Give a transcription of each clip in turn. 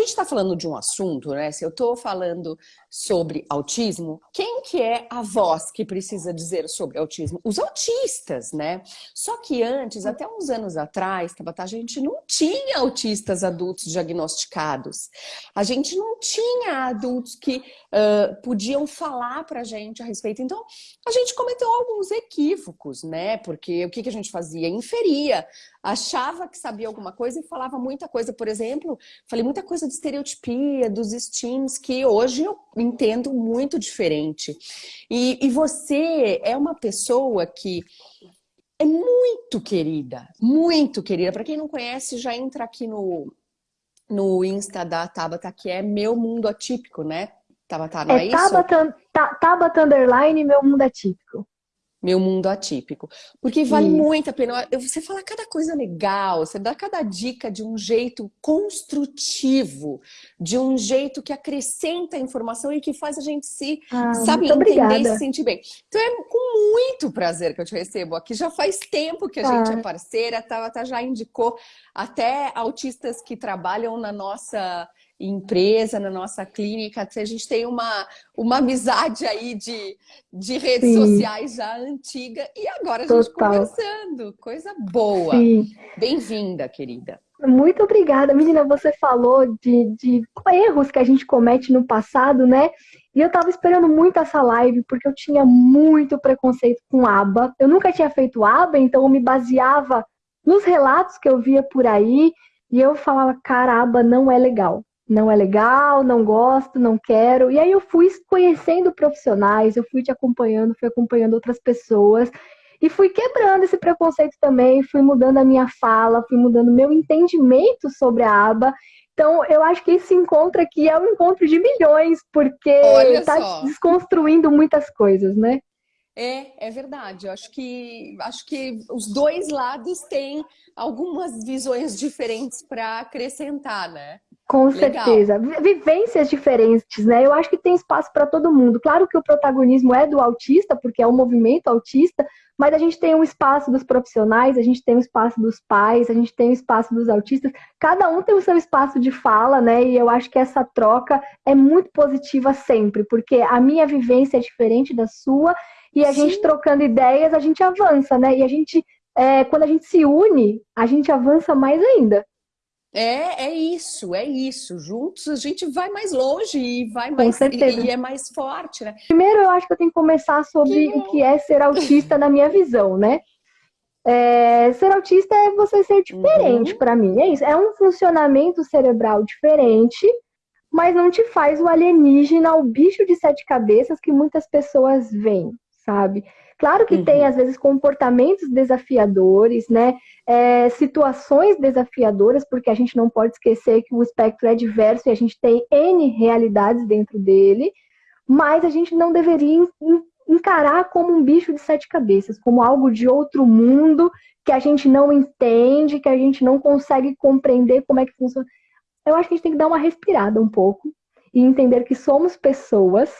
gente está falando de um assunto, né? Se eu estou falando sobre autismo, quem que é a voz que precisa dizer sobre autismo? Os autistas, né? Só que antes, até uns anos atrás, Tabata, a gente não tinha autistas adultos diagnosticados. A gente não tinha adultos que uh, podiam falar para a gente a respeito. Então, a gente cometeu alguns equívocos, né? Porque o que, que a gente fazia? Inferia achava que sabia alguma coisa e falava muita coisa. Por exemplo, falei muita coisa de estereotipia, dos steams, que hoje eu entendo muito diferente. E, e você é uma pessoa que é muito querida, muito querida. Para quem não conhece, já entra aqui no, no Insta da Tabata, que é Meu Mundo Atípico, né? Tabata, não é, é isso? Tabata, Tabata Underline Meu Mundo Atípico meu mundo atípico. Porque vale Isso. muito a pena. Você fala cada coisa legal, você dá cada dica de um jeito construtivo, de um jeito que acrescenta a informação e que faz a gente se, ah, sabe, entender e se sentir bem. Então é com muito prazer que eu te recebo aqui. Já faz tempo que a ah. gente é parceira, tá, tá, já indicou até autistas que trabalham na nossa empresa, na nossa clínica, a gente tem uma, uma amizade aí de, de redes Sim. sociais já antiga e agora a gente Total. conversando, coisa boa. Bem-vinda, querida. Muito obrigada. Menina, você falou de, de erros que a gente comete no passado, né? E eu tava esperando muito essa live, porque eu tinha muito preconceito com aba. Eu nunca tinha feito aba, então eu me baseava nos relatos que eu via por aí, e eu falava, cara, aba não é legal não é legal, não gosto, não quero. E aí eu fui conhecendo profissionais, eu fui te acompanhando, fui acompanhando outras pessoas e fui quebrando esse preconceito também, fui mudando a minha fala, fui mudando meu entendimento sobre a aba. Então, eu acho que esse encontro aqui é um encontro de milhões, porque está desconstruindo muitas coisas, né? É, é verdade. Eu acho que acho que os dois lados têm algumas visões diferentes para acrescentar, né? Com Legal. certeza. Vivências diferentes, né? Eu acho que tem espaço para todo mundo. Claro que o protagonismo é do autista, porque é o movimento autista, mas a gente tem um espaço dos profissionais, a gente tem um espaço dos pais, a gente tem um espaço dos autistas. Cada um tem o seu espaço de fala, né? E eu acho que essa troca é muito positiva sempre, porque a minha vivência é diferente da sua e a Sim. gente trocando ideias, a gente avança, né? E a gente, é, quando a gente se une, a gente avança mais ainda. É, é isso, é isso. Juntos a gente vai mais longe e vai mais e, e, é mais forte, né? Primeiro eu acho que eu tenho que começar sobre que... o que é ser autista na minha visão, né? É, ser autista é você ser diferente uhum. para mim, é isso. É um funcionamento cerebral diferente, mas não te faz o alienígena, o bicho de sete cabeças que muitas pessoas veem, sabe? Claro que uhum. tem, às vezes, comportamentos desafiadores, né? É, situações desafiadoras, porque a gente não pode esquecer que o espectro é diverso e a gente tem N realidades dentro dele, mas a gente não deveria encarar como um bicho de sete cabeças, como algo de outro mundo que a gente não entende, que a gente não consegue compreender como é que funciona. Eu acho que a gente tem que dar uma respirada um pouco e entender que somos pessoas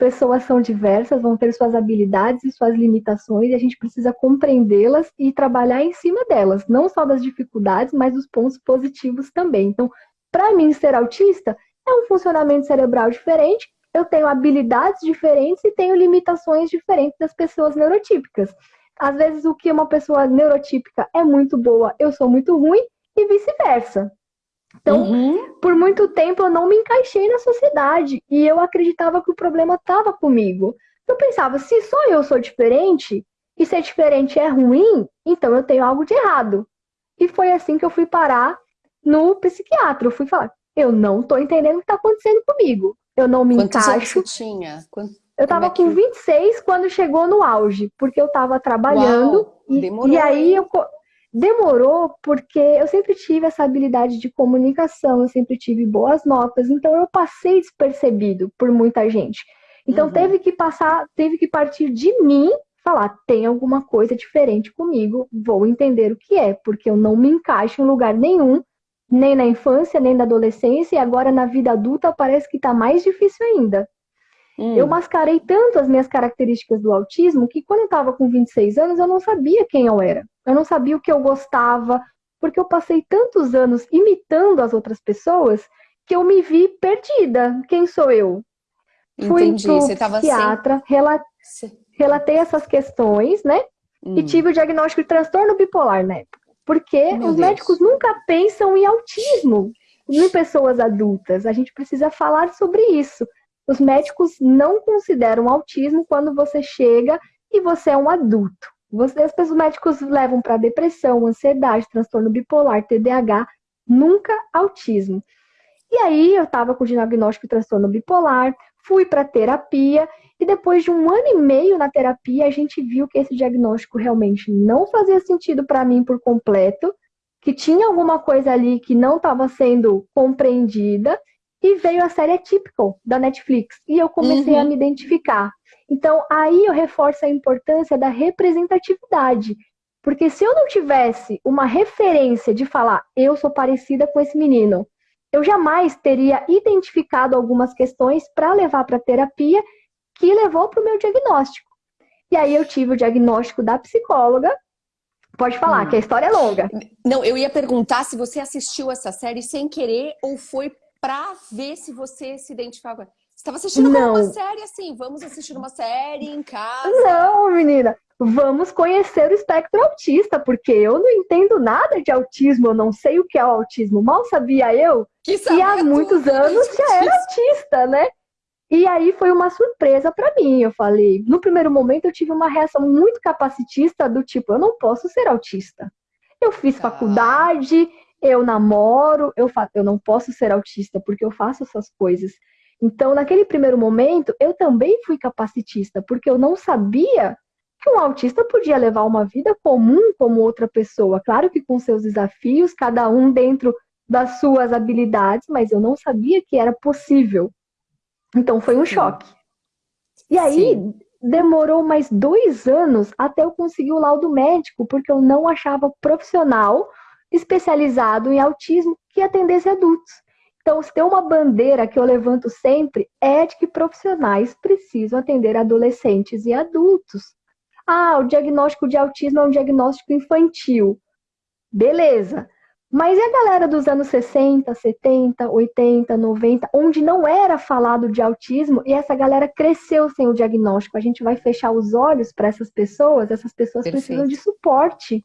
pessoas são diversas, vão ter suas habilidades e suas limitações, e a gente precisa compreendê-las e trabalhar em cima delas, não só das dificuldades, mas dos pontos positivos também. Então, para mim, ser autista é um funcionamento cerebral diferente, eu tenho habilidades diferentes e tenho limitações diferentes das pessoas neurotípicas. Às vezes, o que uma pessoa neurotípica é muito boa, eu sou muito ruim, e vice-versa. Então, uhum. por muito tempo eu não me encaixei na sociedade e eu acreditava que o problema estava comigo. Eu pensava, se só eu sou diferente e ser diferente é ruim, então eu tenho algo de errado. E foi assim que eu fui parar no psiquiatra. Eu fui falar, eu não estou entendendo o que está acontecendo comigo. Eu não me Quantos encaixo. Você tinha? Quanto... Eu estava é que... com 26 quando chegou no auge, porque eu estava trabalhando Uau, e, e aí eu Demorou porque eu sempre tive essa habilidade de comunicação, eu sempre tive boas notas, então eu passei despercebido por muita gente. Então uhum. teve que passar, teve que partir de mim falar, tem alguma coisa diferente comigo, vou entender o que é, porque eu não me encaixo em lugar nenhum, nem na infância, nem na adolescência, e agora na vida adulta parece que está mais difícil ainda. Hum. Eu mascarei tanto as minhas características do autismo que quando eu estava com 26 anos eu não sabia quem eu era. Eu não sabia o que eu gostava, porque eu passei tantos anos imitando as outras pessoas que eu me vi perdida. Quem sou eu? Entendi. Fui Você psiquiatra, sem... relatei essas questões, né? Hum. E tive o diagnóstico de transtorno bipolar na época. Porque Meu os Deus. médicos nunca pensam em autismo em pessoas adultas. A gente precisa falar sobre isso. Os médicos não consideram autismo quando você chega e você é um adulto. Você, os médicos levam para depressão, ansiedade, transtorno bipolar, TDAH, nunca autismo. E aí eu estava com o diagnóstico de transtorno bipolar, fui para terapia e depois de um ano e meio na terapia a gente viu que esse diagnóstico realmente não fazia sentido para mim por completo, que tinha alguma coisa ali que não estava sendo compreendida e veio a série Atypical da Netflix e eu comecei uhum. a me identificar. Então aí eu reforço a importância da representatividade. Porque se eu não tivesse uma referência de falar, eu sou parecida com esse menino, eu jamais teria identificado algumas questões para levar para terapia que levou para o meu diagnóstico. E aí eu tive o diagnóstico da psicóloga. Pode falar, hum. que a história é longa. Não, eu ia perguntar se você assistiu essa série sem querer ou foi para ver se você se identificava. Você estava assistindo uma série assim, vamos assistir uma série em casa. Não, menina vamos conhecer o espectro autista, porque eu não entendo nada de autismo, eu não sei o que é o autismo. Mal sabia eu que, que há muitos anos já era autista, né? E aí foi uma surpresa para mim. Eu falei, no primeiro momento eu tive uma reação muito capacitista do tipo, eu não posso ser autista. Eu fiz ah. faculdade, eu namoro, eu, fa... eu não posso ser autista porque eu faço essas coisas. Então, naquele primeiro momento, eu também fui capacitista, porque eu não sabia que um autista podia levar uma vida comum como outra pessoa, claro que com seus desafios, cada um dentro das suas habilidades, mas eu não sabia que era possível. Então foi um Sim. choque. E aí Sim. demorou mais dois anos até eu conseguir o laudo médico, porque eu não achava profissional especializado em autismo que atendesse adultos. Então, se tem uma bandeira que eu levanto sempre, é de que profissionais precisam atender adolescentes e adultos. Ah, o diagnóstico de autismo é um diagnóstico infantil. Beleza. Mas e a galera dos anos 60, 70, 80, 90, onde não era falado de autismo e essa galera cresceu sem o diagnóstico? A gente vai fechar os olhos para essas pessoas? Essas pessoas Perfeito. precisam de suporte.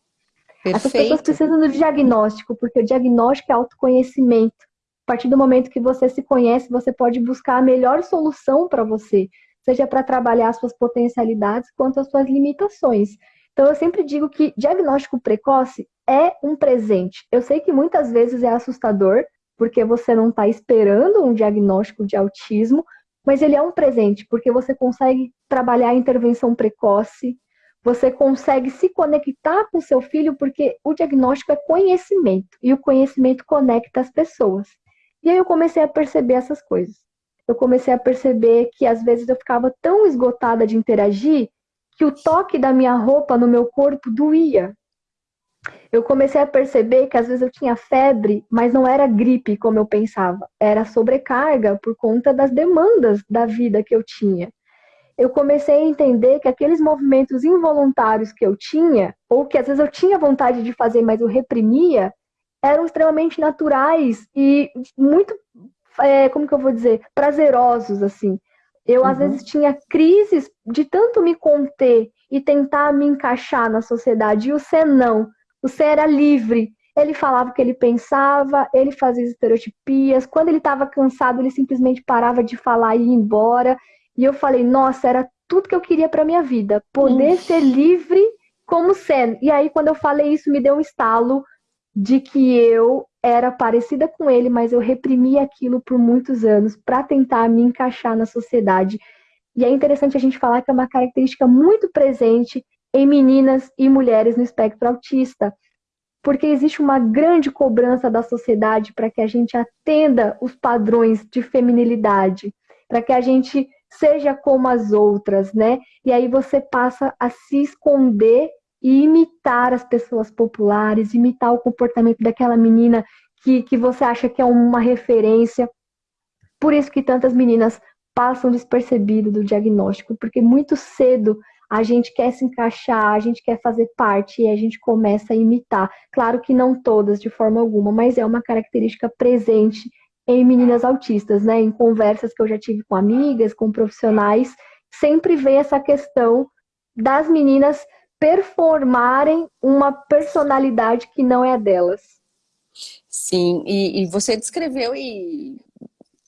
Perfeito. Essas pessoas precisam do diagnóstico, porque o diagnóstico é autoconhecimento. A partir do momento que você se conhece, você pode buscar a melhor solução para você seja para trabalhar suas potencialidades quanto as suas limitações. Então, eu sempre digo que diagnóstico precoce é um presente. Eu sei que muitas vezes é assustador, porque você não está esperando um diagnóstico de autismo, mas ele é um presente, porque você consegue trabalhar a intervenção precoce, você consegue se conectar com seu filho, porque o diagnóstico é conhecimento, e o conhecimento conecta as pessoas. E aí eu comecei a perceber essas coisas eu comecei a perceber que às vezes eu ficava tão esgotada de interagir que o toque da minha roupa no meu corpo doía. Eu comecei a perceber que às vezes eu tinha febre, mas não era gripe como eu pensava, era sobrecarga por conta das demandas da vida que eu tinha. Eu comecei a entender que aqueles movimentos involuntários que eu tinha, ou que às vezes eu tinha vontade de fazer, mas eu reprimia, eram extremamente naturais e muito é, como que eu vou dizer, prazerosos, assim. Eu, uhum. às vezes, tinha crises de tanto me conter e tentar me encaixar na sociedade, e o Cê não. O Cê era livre. Ele falava o que ele pensava, ele fazia estereotipias. Quando ele estava cansado, ele simplesmente parava de falar e ia embora. E eu falei, nossa, era tudo que eu queria para minha vida, poder uhum. ser livre como Sen. E aí, quando eu falei isso, me deu um estalo de que eu era parecida com ele, mas eu reprimi aquilo por muitos anos para tentar me encaixar na sociedade. E é interessante a gente falar que é uma característica muito presente em meninas e mulheres no espectro autista, porque existe uma grande cobrança da sociedade para que a gente atenda os padrões de feminilidade, para que a gente seja como as outras, né? E aí você passa a se esconder e imitar as pessoas populares, imitar o comportamento daquela menina que, que você acha que é uma referência. Por isso que tantas meninas passam despercebido do diagnóstico, porque muito cedo a gente quer se encaixar, a gente quer fazer parte e a gente começa a imitar. Claro que não todas de forma alguma, mas é uma característica presente em meninas autistas, né? Em conversas que eu já tive com amigas, com profissionais, sempre vem essa questão das meninas performarem uma personalidade que não é a delas. Sim, e, e você descreveu e,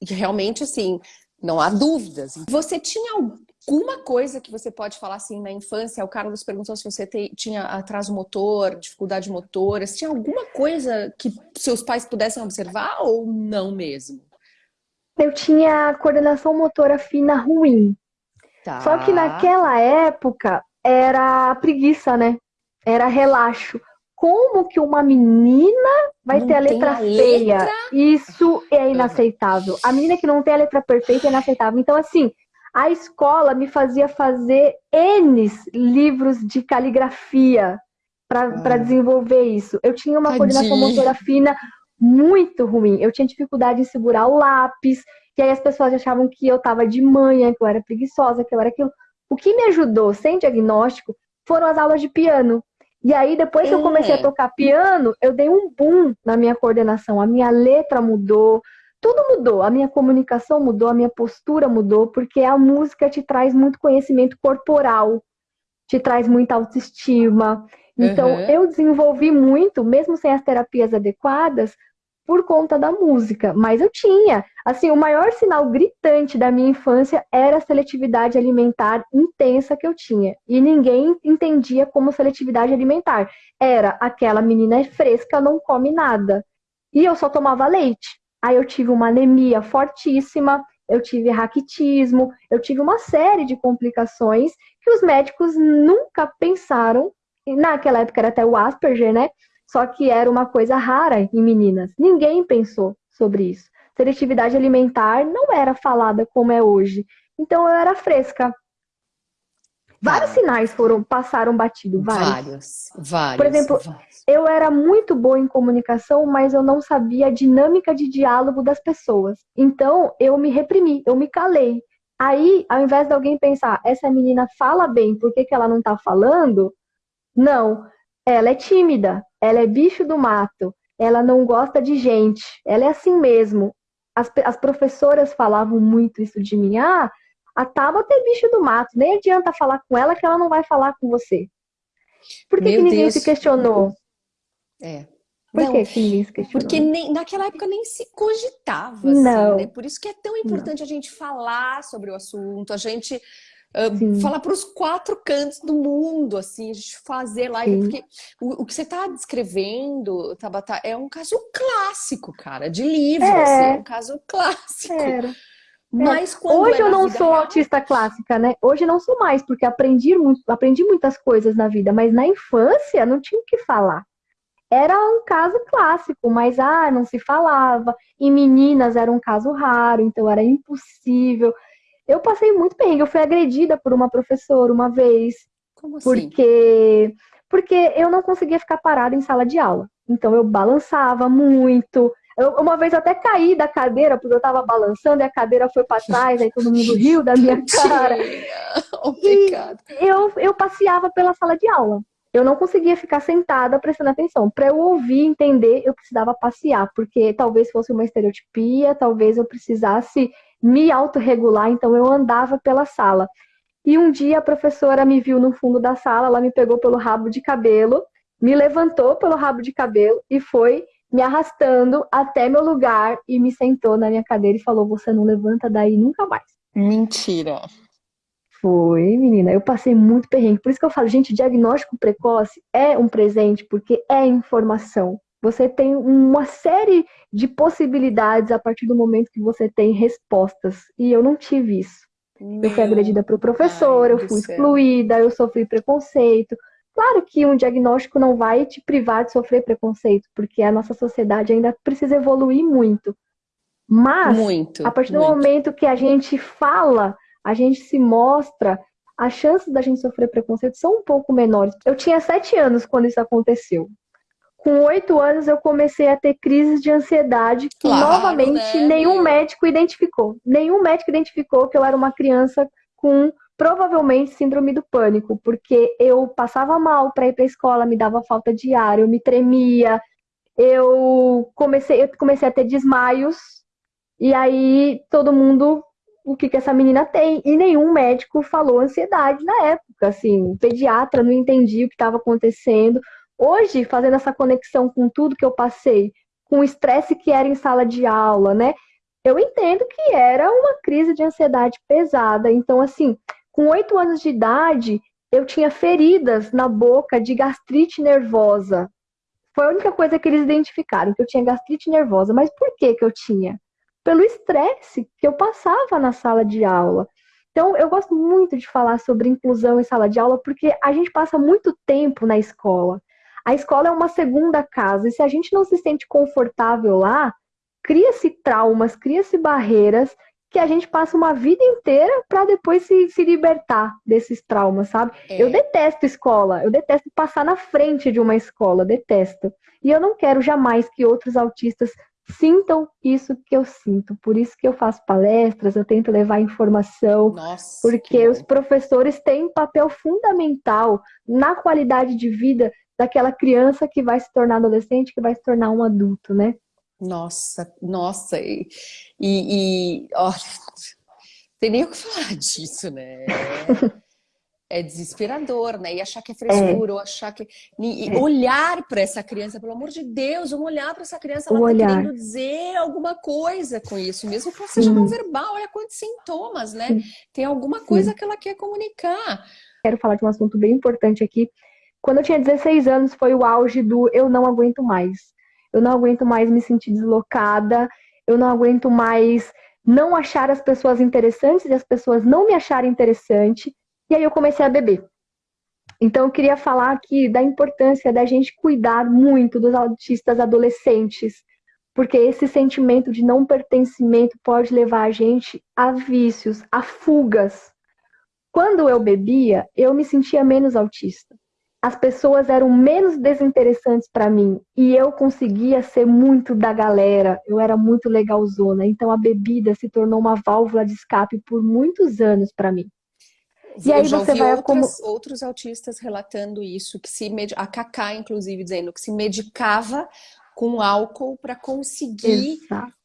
e, realmente, assim, não há dúvidas. Você tinha alguma coisa que você pode falar assim na infância? O Carlos perguntou se você te, tinha atraso motor, dificuldade motora. Se tinha alguma coisa que seus pais pudessem observar ou não mesmo? Eu tinha coordenação motora fina ruim. Tá. Só que naquela época era preguiça, né? Era relaxo. Como que uma menina vai não ter a letra a feia? Letra? Isso é inaceitável. A menina que não tem a letra perfeita é inaceitável. Então, assim, a escola me fazia fazer N livros de caligrafia para ah. desenvolver isso. Eu tinha uma Tadinha. coordenação motora fina muito ruim. Eu tinha dificuldade em segurar o lápis, e aí as pessoas achavam que eu estava de manhã, que eu era preguiçosa, que eu era aquilo. O que me ajudou sem diagnóstico foram as aulas de piano. E aí, depois que eu comecei a é. tocar piano, eu dei um boom na minha coordenação. A minha letra mudou, tudo mudou, a minha comunicação mudou, a minha postura mudou, porque a música te traz muito conhecimento corporal, te traz muita autoestima. Então, uhum. eu desenvolvi muito, mesmo sem as terapias adequadas, por conta da música. Mas eu tinha. Assim, o maior sinal gritante da minha infância era a seletividade alimentar intensa que eu tinha. E ninguém entendia como seletividade alimentar. Era aquela menina fresca, não come nada. E eu só tomava leite. Aí eu tive uma anemia fortíssima, eu tive raquitismo, eu tive uma série de complicações que os médicos nunca pensaram. Naquela época era até o Asperger, né? Só que era uma coisa rara em meninas. Ninguém pensou sobre isso. Seletividade alimentar não era falada como é hoje. Então eu era fresca. Vários sinais foram passaram batido, vários. Vários, vários. Por exemplo, vários. eu era muito boa em comunicação, mas eu não sabia a dinâmica de diálogo das pessoas. Então, eu me reprimi, eu me calei. Aí, ao invés de alguém pensar, essa menina fala bem, por que, que ela não tá falando? Não, ela é tímida, ela é bicho do mato, ela não gosta de gente, ela é assim mesmo. As, as professoras falavam muito isso de mim. Ah, a Tabata é bicho do mato, nem adianta falar com ela que ela não vai falar com você. Por que, que ninguém Deus. se questionou? É. Por não, que, que ninguém se questionou? Porque nem, naquela época nem se cogitava, assim, não. Né? Por isso que é tão importante não. a gente falar sobre o assunto, a gente uh, falar para os quatro cantos do mundo, assim, a gente fazer live, Sim. porque o, o, que você está descrevendo, Tabata, é um caso clássico, cara, de livro, é. assim, é um caso clássico. Era. Mas Hoje eu não sou real... autista clássica, né? Hoje não sou mais, porque aprendi, muito, aprendi muitas coisas na vida, mas na infância não tinha o que falar. Era um caso clássico, mas ah, não se falava. E meninas era um caso raro, então era impossível. Eu passei muito bem, eu fui agredida por uma professora uma vez. Como assim? Porque, porque eu não conseguia ficar parada em sala de aula. Então eu balançava muito, eu, uma vez eu até caí da cadeira, porque eu tava balançando e a cadeira foi para trás, aí todo mundo riu da minha cara. Obrigada. Eu, eu passeava pela sala de aula. Eu não conseguia ficar sentada prestando atenção. Para eu ouvir, entender, eu precisava passear, porque talvez fosse uma estereotipia, talvez eu precisasse me autorregular, então eu andava pela sala. E um dia a professora me viu no fundo da sala, ela me pegou pelo rabo de cabelo, me levantou pelo rabo de cabelo e foi me arrastando até meu lugar e me sentou na minha cadeira e falou: Você não levanta daí nunca mais. Mentira. Foi, menina. Eu passei muito perrengue. Por isso que eu falo, gente, diagnóstico precoce é um presente, porque é informação. Você tem uma série de possibilidades a partir do momento que você tem respostas. E eu não tive isso. Meu eu fui agredida pelo professor, eu fui excluída, eu sofri preconceito. Claro que um diagnóstico não vai te privar de sofrer preconceito, porque a nossa sociedade ainda precisa evoluir muito. Mas, muito, a partir muito. do momento que a gente fala, a gente se mostra, as chances da gente sofrer preconceito são um pouco menores. Eu tinha sete anos quando isso aconteceu. Com oito anos eu comecei a ter crises de ansiedade que claro, novamente né? nenhum médico identificou. Nenhum médico identificou que eu era uma criança com provavelmente síndrome do pânico, porque eu passava mal para ir para a escola, me dava falta de ar, eu me tremia, eu comecei, eu comecei a ter desmaios, E aí todo mundo, o que que essa menina tem? E nenhum médico falou ansiedade na época, assim, pediatra não entendia o que estava acontecendo. Hoje, fazendo essa conexão com tudo que eu passei, com o estresse que era em sala de aula, né? Eu entendo que era uma crise de ansiedade pesada. Então, assim, com oito anos de idade, eu tinha feridas na boca de gastrite nervosa. Foi a única coisa que eles identificaram, que eu tinha gastrite nervosa. Mas por que que eu tinha? Pelo estresse que eu passava na sala de aula. Então, eu gosto muito de falar sobre inclusão em sala de aula, porque a gente passa muito tempo na escola. A escola é uma segunda casa, e se a gente não se sente confortável lá, cria-se traumas, cria-se barreiras que a gente passa uma vida inteira para depois se, se libertar desses traumas, sabe? É. Eu detesto escola, eu detesto passar na frente de uma escola, detesto. E eu não quero jamais que outros autistas sintam isso que eu sinto. Por isso que eu faço palestras, eu tento levar informação, Nossa, porque os professores têm um papel fundamental na qualidade de vida daquela criança que vai se tornar adolescente, que vai se tornar um adulto, né? Nossa, nossa, e, e, olha, tem nem o que falar disso, né? É, é desesperador, né? E achar que é frescura, é. ou achar que. E é. olhar para essa criança, pelo amor de Deus, vamos olhar para essa criança, ela está querendo dizer alguma coisa com isso, mesmo que ela seja não verbal, olha quantos sintomas, né? Sim. Tem alguma coisa Sim. que ela quer comunicar. Quero falar de um assunto bem importante aqui. Quando eu tinha 16 anos, foi o auge do eu não aguento mais eu não aguento mais me sentir deslocada, eu não aguento mais não achar as pessoas interessantes e as pessoas não me acharem interessante. E aí eu comecei a beber. Então eu queria falar aqui da importância da gente cuidar muito dos autistas adolescentes, porque esse sentimento de não pertencimento pode levar a gente a vícios, a fugas. Quando eu bebia, eu me sentia menos autista as pessoas eram menos desinteressantes para mim e eu conseguia ser muito da galera, eu era muito legalzona. Então a bebida se tornou uma válvula de escape por muitos anos para mim. E aí você vai outras, como outros autistas relatando isso, que se med... a Cacá inclusive dizendo que se medicava com álcool para conseguir Exato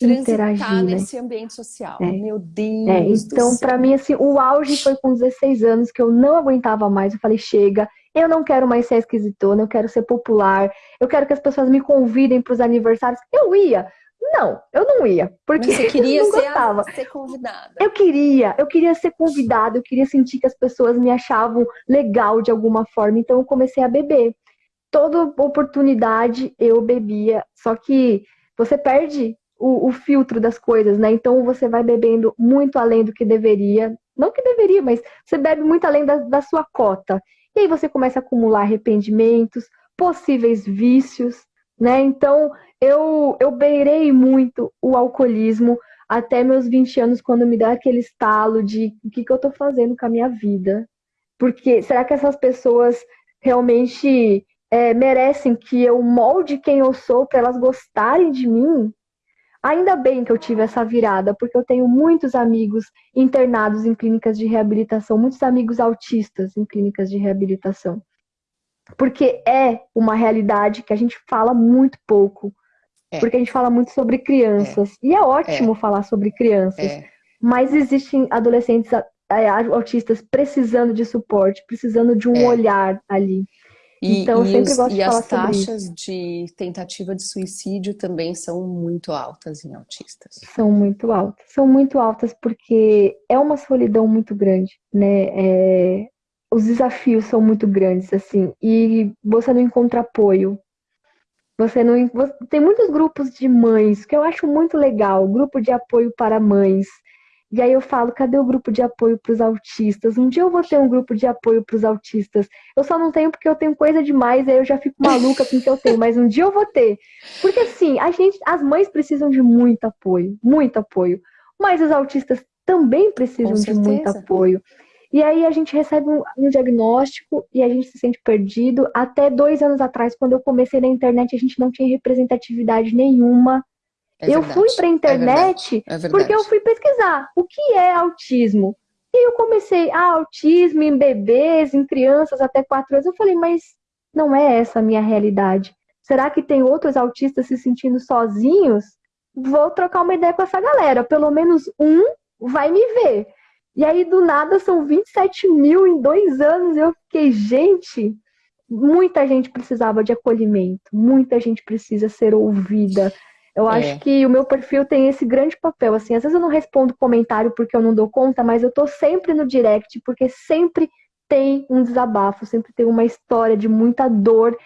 interagir né? nesse ambiente social. É. Meu Deus. É. Então, para mim, assim, o auge foi com 16 anos que eu não aguentava mais. Eu falei, chega, eu não quero mais ser esquisitona, eu quero ser popular, eu quero que as pessoas me convidem para os aniversários. Eu ia. Não, eu não ia, porque Mas você queria ser, a, ser convidada. Eu queria, eu queria ser convidada, eu queria sentir que as pessoas me achavam legal de alguma forma, então eu comecei a beber. Toda oportunidade eu bebia, só que você perde o, o, filtro das coisas, né? Então você vai bebendo muito além do que deveria. Não que deveria, mas você bebe muito além da, da sua cota. E aí você começa a acumular arrependimentos, possíveis vícios, né? Então eu, eu beirei muito o alcoolismo até meus 20 anos, quando me dá aquele estalo de o que, que eu tô fazendo com a minha vida. Porque será que essas pessoas realmente é, merecem que eu molde quem eu sou para elas gostarem de mim? Ainda bem que eu tive essa virada, porque eu tenho muitos amigos internados em clínicas de reabilitação, muitos amigos autistas em clínicas de reabilitação. Porque é uma realidade que a gente fala muito pouco. É. Porque a gente fala muito sobre crianças. É. E é ótimo é. falar sobre crianças. É. Mas existem adolescentes autistas precisando de suporte, precisando de um é. olhar ali. E, então, e, os, e as taxas de tentativa de suicídio também são muito altas em autistas. São muito altas. São muito altas porque é uma solidão muito grande, né? É, os desafios são muito grandes, assim, e você não encontra apoio. Você não. Você, tem muitos grupos de mães que eu acho muito legal, grupo de apoio para mães. E aí eu falo, cadê o grupo de apoio para os autistas? Um dia eu vou ter um grupo de apoio para os autistas. Eu só não tenho porque eu tenho coisa demais, aí eu já fico maluca com o que eu tenho, mas um dia eu vou ter. Porque assim, a gente, as mães precisam de muito apoio, muito apoio. Mas os autistas também precisam de muito apoio. E aí a gente recebe um, um, diagnóstico e a gente se sente perdido. Até dois anos atrás, quando eu comecei na internet, a gente não tinha representatividade nenhuma é eu fui para a é internet é porque eu fui pesquisar o que é autismo. E eu comecei, ah, autismo em bebês, em crianças até 4 anos. Eu falei, mas não é essa a minha realidade. Será que tem outros autistas se sentindo sozinhos? vou trocar uma ideia com essa galera. Pelo menos um vai me ver. E aí, do nada, são 27 mil em dois anos. Eu fiquei, gente, muita gente precisava de acolhimento, muita gente precisa ser ouvida. Eu é. acho que o meu perfil tem esse grande papel. Assim, às vezes eu não respondo comentário porque eu não dou conta, mas eu tô sempre no direct porque sempre tem um desabafo, sempre tem uma história de muita dor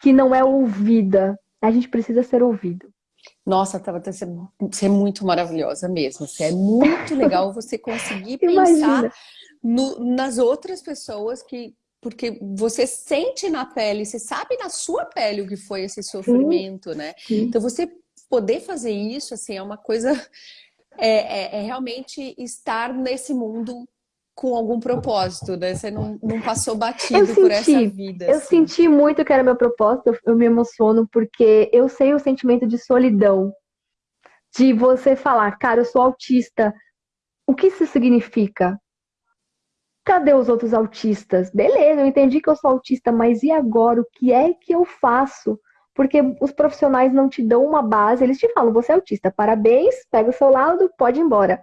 que não é ouvida. A gente precisa ser ouvido. Nossa, Tava, você é muito maravilhosa mesmo. Assim, é muito legal você conseguir pensar no, nas outras pessoas que porque você sente na pele, você sabe na sua pele o que foi esse sofrimento, sim, né? Sim. Então você poder fazer isso, assim, é uma coisa, é, é, é, realmente estar nesse mundo com algum propósito, né? Você não, não passou batido senti, por essa vida. Eu assim. senti muito que era meu propósito, eu, eu me emociono porque eu sei o sentimento de solidão, de você falar, cara, eu sou autista, o que isso significa? Cadê os outros autistas? Beleza, eu entendi que eu sou autista, mas e agora? O que é que eu faço? Porque os profissionais não te dão uma base, eles te falam, você é autista, parabéns, pega o seu laudo, pode ir embora.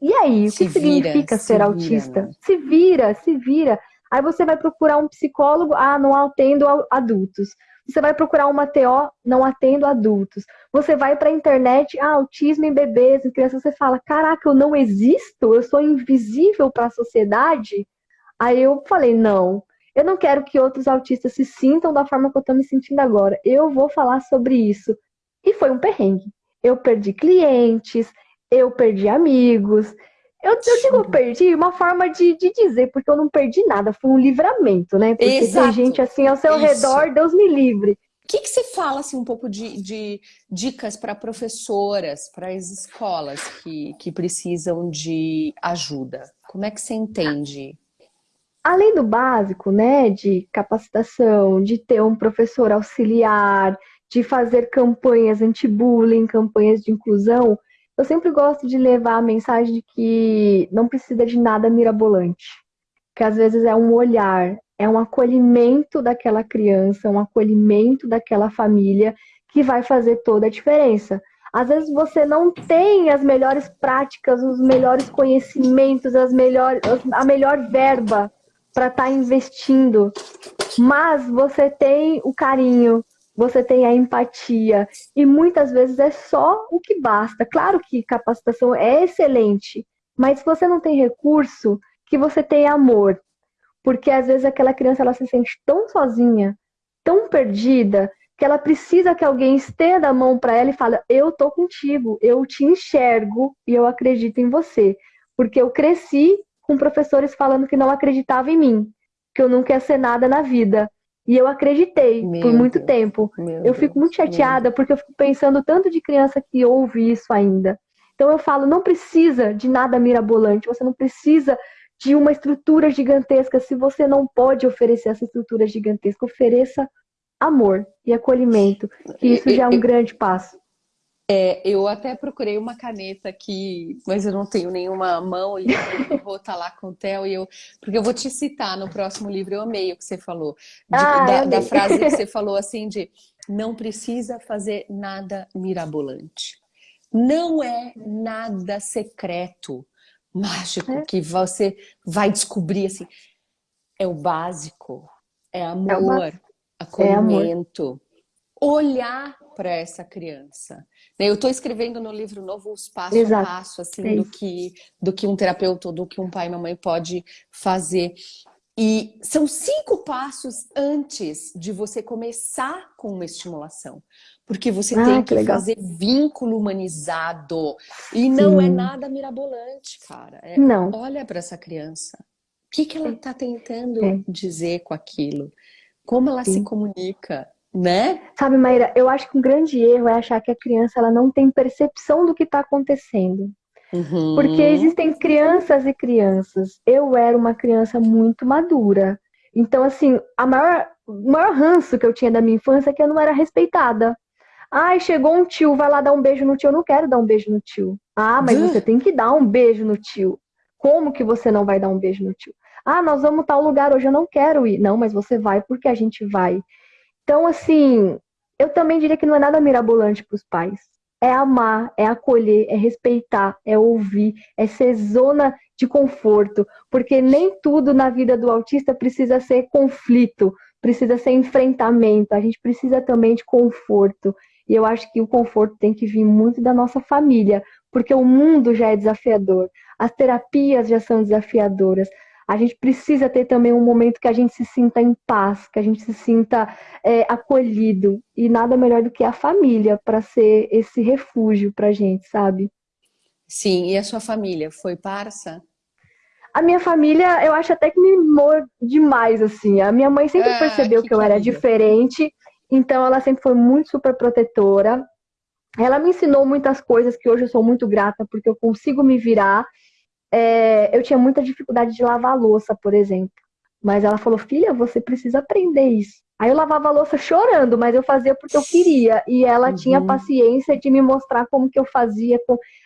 E aí, o se que vira, significa ser autista? Né? Se vira, se vira. Aí você vai procurar um psicólogo, ah, não atendo adultos. Você vai procurar uma TO, não atendo adultos. Você vai para a internet, ah, autismo em bebês, em crianças, você fala, caraca, eu não existo, eu sou invisível para a sociedade. Aí eu falei, não, eu não quero que outros autistas se sintam da forma que eu estou me sentindo agora. Eu vou falar sobre isso. E foi um perrengue. Eu perdi clientes, eu perdi amigos. Eu, eu digo perdi uma forma de, de dizer, porque eu não perdi nada, foi um livramento, né? Porque Exato. tem gente assim ao seu Isso. redor, Deus me livre. O que, que você fala assim, um pouco de, de dicas para professoras, para as escolas que, que precisam de ajuda? Como é que você entende? Além do básico, né, de capacitação, de ter um professor auxiliar, de fazer campanhas anti-bullying, campanhas de inclusão, eu sempre gosto de levar a mensagem de que não precisa de nada mirabolante. Que às vezes é um olhar, é um acolhimento daquela criança, um acolhimento daquela família que vai fazer toda a diferença. Às vezes você não tem as melhores práticas, os melhores conhecimentos, as melhores, a melhor verba para estar tá investindo, mas você tem o carinho, você tem a empatia, e muitas vezes é só o que basta. Claro que capacitação é excelente, mas se você não tem recurso, que você tenha amor. Porque às vezes aquela criança ela se sente tão sozinha, tão perdida, que ela precisa que alguém estenda a mão para ela e fale: "Eu tô contigo, eu te enxergo e eu acredito em você". Porque eu cresci com professores falando que não acreditavam em mim, que eu não quero ser nada na vida. E eu acreditei Meu por muito Deus. tempo. Eu fico muito chateada porque eu fico pensando tanto de criança que ouve isso ainda. Então eu falo, não precisa de nada mirabolante, você não precisa de uma estrutura gigantesca se você não pode oferecer essa estrutura gigantesca. Ofereça amor e acolhimento, que isso já é um grande passo. É, eu até procurei uma caneta aqui, mas eu não tenho nenhuma mão e eu vou estar tá lá com o Theo e eu, porque eu vou te citar no próximo livro. Eu amei o que você falou, de, ah, da, da, frase que você falou assim de não precisa fazer nada mirabolante. Não é nada secreto, mágico é. que você vai descobrir assim. É o básico, é amor, é acolhimento, é amor. Olhar para essa criança. Eu estou escrevendo no livro novo os passo Exato. a passo assim, é do, que, do que um terapeuta, do que um pai e uma mãe pode fazer. E são cinco passos antes de você começar com uma estimulação. Porque você ah, tem que, que fazer vínculo humanizado. E não é nada mirabolante, cara. É, não. Olha para essa criança. O que, que ela está tentando é. dizer com aquilo? Como ela Sim. se comunica? Né? Sabe, Maíra, eu acho que um grande erro é achar que a criança ela não tem percepção do que está acontecendo. Uhum. Porque existem crianças e crianças. Eu era uma criança muito madura. Então, assim, a maior, o maior ranço que eu tinha da minha infância é que eu não era respeitada. Ai, chegou um tio, vai lá dar um beijo no tio. Eu não quero dar um beijo no tio. Ah, mas você tem que dar um beijo no tio. Como que você não vai dar um beijo no tio? Ah, nós vamos tal lugar hoje, eu não quero ir. Não, mas você vai porque a gente vai. Então, assim, eu também diria que não é nada mirabolante para os pais. é amar, é acolher, é respeitar, é ouvir, é ser zona de conforto, porque nem tudo na vida do autista precisa ser conflito, precisa ser enfrentamento, a gente precisa também de conforto. E eu acho que o conforto tem que vir muito da nossa família, porque o mundo já é desafiador, as terapias já são desafiadoras. A gente precisa ter também um momento que a gente se sinta em paz, que a gente se sinta é, acolhido. E nada melhor do que a família para ser esse refúgio para a gente, sabe? Sim, e a sua família foi parça? A minha família, eu acho até que me mimou demais, assim. A minha mãe sempre ah, percebeu que, que eu era diferente, então ela sempre foi muito super protetora. Ela me ensinou muitas coisas que hoje eu sou muito grata, porque eu consigo me virar. É, eu tinha muita dificuldade de lavar louça, por exemplo. Mas ela falou, filha, você precisa aprender isso. Aí eu lavava a louça chorando, mas eu fazia porque eu queria. E ela uhum. tinha paciência de me mostrar como que eu fazia.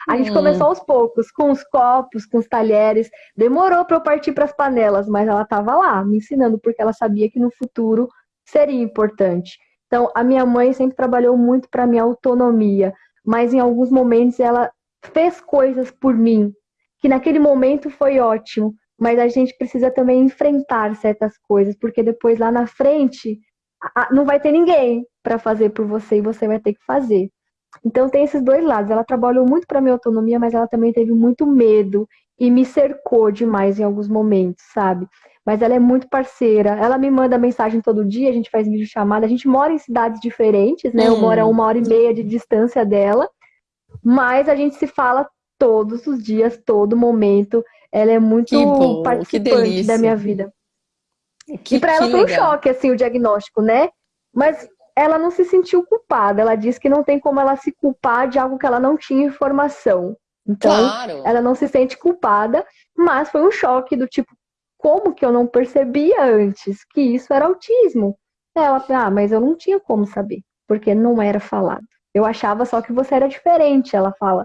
A gente uhum. começou aos poucos, com os copos, com os talheres. Demorou para eu partir para as panelas, mas ela estava lá, me ensinando, porque ela sabia que no futuro seria importante. Então, a minha mãe sempre trabalhou muito para minha autonomia, mas em alguns momentos ela fez coisas por mim, que naquele momento foi ótimo, mas a gente precisa também enfrentar certas coisas, porque depois lá na frente não vai ter ninguém para fazer por você e você vai ter que fazer. Então tem esses dois lados. Ela trabalhou muito para minha autonomia, mas ela também teve muito medo e me cercou demais em alguns momentos, sabe? mas ela é muito parceira. Ela me manda mensagem todo dia, a gente faz vídeo chamada. A gente mora em cidades diferentes, né? Eu moro a uma hora e meia de distância dela, mas a gente se fala todos os dias, todo momento. Ela é muito bom, participante da minha vida. Que, e para ela foi um choque, assim, o diagnóstico, né? Mas ela não se sentiu culpada. Ela disse que não tem como ela se culpar de algo que ela não tinha informação. Então, claro. ela não se sente culpada, mas foi um choque do tipo, como que eu não percebia antes que isso era autismo? Ela, ah, mas eu não tinha como saber, porque não era falado. Eu achava só que você era diferente, ela fala.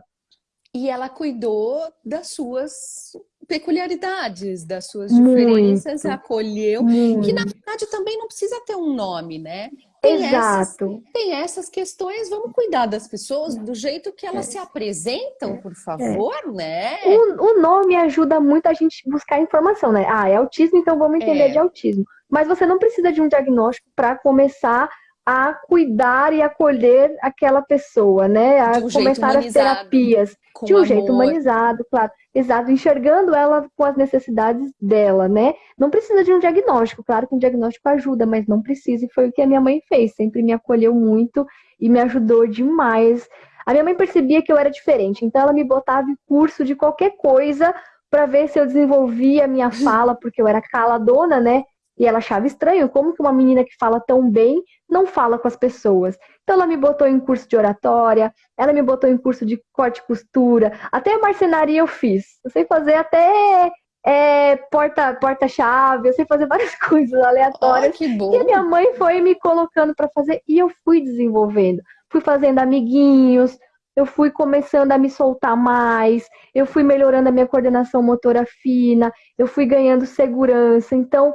E ela cuidou das suas peculiaridades, das suas diferenças, muito, acolheu, muito. que na verdade também não precisa ter um nome, né? Tem Exato. Essas, tem essas questões, vamos cuidar das pessoas do jeito que elas é. se apresentam, por favor, é. né? O, o, nome ajuda muito a gente buscar informação, né? Ah, é autismo, então vamos entender é. de autismo. Mas você não precisa de um diagnóstico para começar a cuidar e acolher aquela pessoa, né? A um começar as terapias de um amor. jeito humanizado, claro. Exato, enxergando ela com as necessidades dela, né? Não precisa de um diagnóstico, claro que um diagnóstico ajuda, mas não precisa, e foi o que a minha mãe fez, sempre me acolheu muito e me ajudou demais. A minha mãe percebia que eu era diferente, então ela me botava em curso de qualquer coisa para ver se eu desenvolvia a minha fala, porque eu era caladona, né? E ela achava estranho como que uma menina que fala tão bem não fala com as pessoas. Então ela me botou em curso de oratória, ela me botou em curso de corte e costura, até a marcenaria eu fiz. Eu sei fazer até é, porta porta chave, eu sei fazer várias coisas aleatórias. Oh, que bom. E a minha mãe foi me colocando para fazer e eu fui desenvolvendo. Fui fazendo amiguinhos, eu fui começando a me soltar mais, eu fui melhorando a minha coordenação motora fina, eu fui ganhando segurança. Então,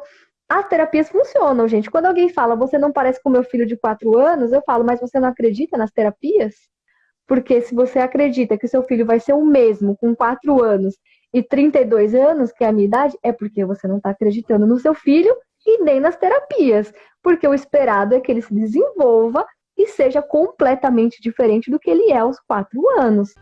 as terapias funcionam, gente. Quando alguém fala, você não parece com meu filho de 4 anos, eu falo, mas você não acredita nas terapias? Porque se você acredita que seu filho vai ser o mesmo com 4 anos e 32 anos, que é a minha idade, é porque você não está acreditando no seu filho e nem nas terapias. Porque o esperado é que ele se desenvolva e seja completamente diferente do que ele é aos 4 anos.